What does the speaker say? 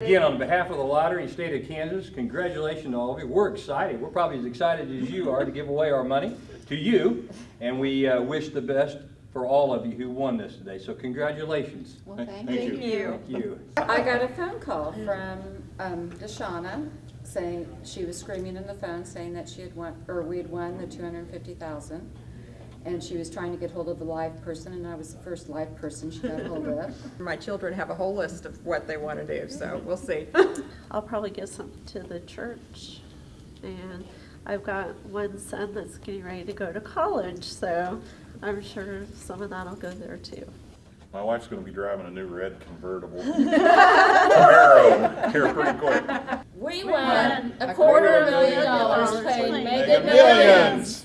Again, on behalf of the lottery and state of Kansas, congratulations to all of you. We're excited. We're probably as excited as you are to give away our money to you. And we uh, wish the best for all of you who won this today. So congratulations. Well, Thank thank you. you. Thank you. I got a phone call from um, Deshauna saying, she was screaming in the phone saying that she had won, or we had won the two hundred and fifty thousand. And she was trying to get hold of the live person, and I was the first live person she got hold of. My children have a whole list of what they want to do, so we'll see. I'll probably give some to the church. And I've got one son that's getting ready to go to college, so I'm sure some of that'll go there too. My wife's gonna be driving a new red convertible Camaro here pretty quick. We won a quarter million dollars paid Mega Mega Millions. Millions. Woo!